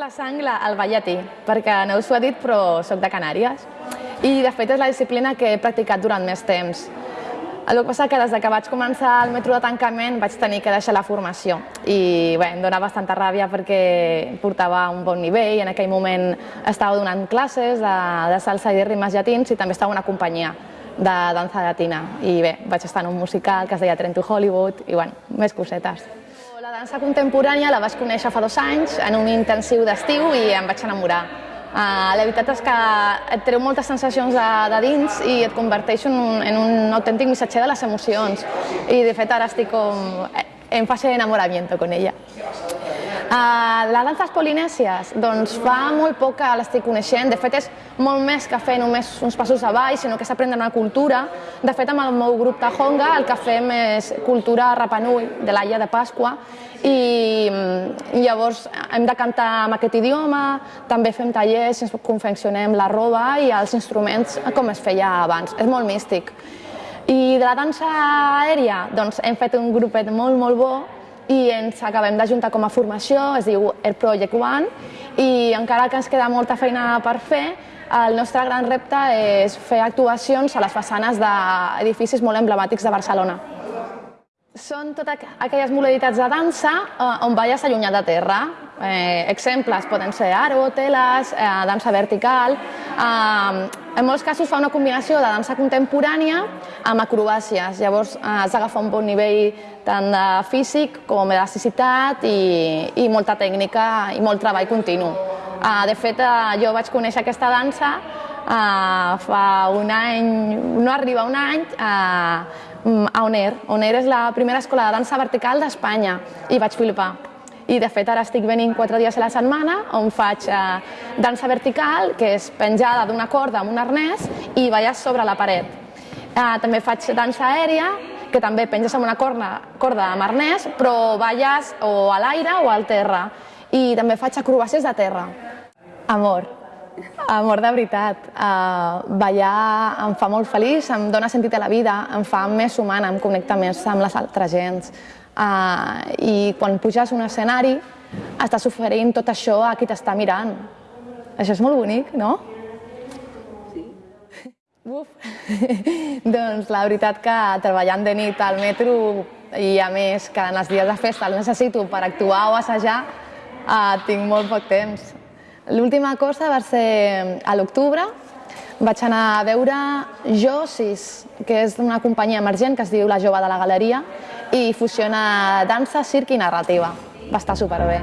la sang el ball llatí, perquè no us ho he dit, però sóc de Canàries. I, de fet, és la disciplina que he practicat durant més temps. El que passa que des que vaig començar el metro de tancament vaig tenir que deixar la formació i bé, em dona bastanta ràbia perquè portava un bon nivell, i en aquell moment estava donant classes de, de salsa i de ritmes llatins i també estava una companyia de dansa llatina i bé, vaig estar en un musical que es deia Trent to Hollywood i bueno, més cosetes. La dansa contemporània la vaig conèixer fa dos anys en un intensiu d'estiu i em vaig enamorar. Uh, la veritat és que et treu moltes sensacions de, de dins i et converteix en un, en un autèntic missatger de les emocions. I de fet ara estic com en fase d'enamoramiento con ella. Uh, les danses polinèsies, doncs fa molt poc que l'estic coneixent, de fet és molt més que fer només uns passos avall, sinó que s'aprèn una cultura. De fet, amb el meu grup Tahonga el que fem és cultura Rapanui, de l'Aia de Pasqua, i, i llavors hem de cantar en aquest idioma, també fem tallers, ens confeccionem la roba i els instruments com es feia abans. És molt místic. I de la dansa aèria, doncs hem fet un grupet molt, molt bo i ens acabem d'ajuntar com a formació, es diu Air Project One, i encara que ens queda molta feina per fer, el nostre gran repte és fer actuacions a les façanes d'edificis molt emblemàtics de Barcelona. Són totes aquelles modalitats de dansa eh, on balles allunyat de terra. Eh, exemples poden ser aro, teles, eh, dansa vertical... Eh, en molts casos fa una combinació de dansa contemporània amb acrobàcies. Llavors eh, has d'agafar un bon nivell tant de físic com d'elasticitat i, i molta tècnica i molt treball continu. Eh, de fet, eh, jo vaig conèixer aquesta dansa fa un any, no arriba un any, a ONER. ONER és la primera escola de dansa vertical d'Espanya i vaig flipar. I de fet ara estic venint quatre dies a la setmana on faig eh, dansa vertical, que és penjada d'una corda amb un arnès i balles sobre la paret. Eh, també faig dansa aèria, que també penges amb una corda, corda amb arnès, però balles o a l'aire o al terra. I també faig acrobàcies de terra. Amor. Amor de veritat. Uh, ballar em fa molt feliç, em dona sentit a la vida, em fa més humana, em connecta més amb les altres gens. Uh, I quan puges un escenari, estàs oferint tot això a qui t'està mirant. Això és molt bonic, no? Sí. Uf. doncs la veritat que treballant de nit al metro i a més que en els dies de festa el necessito per actuar o assajar, uh, tinc molt poc temps. L'última cosa va ser a l'octubre, vaig anar a veure Josis, que és una companyia emergent que es diu La Jove de la Galeria i fusiona dansa, circ i narrativa. Va estar superbé.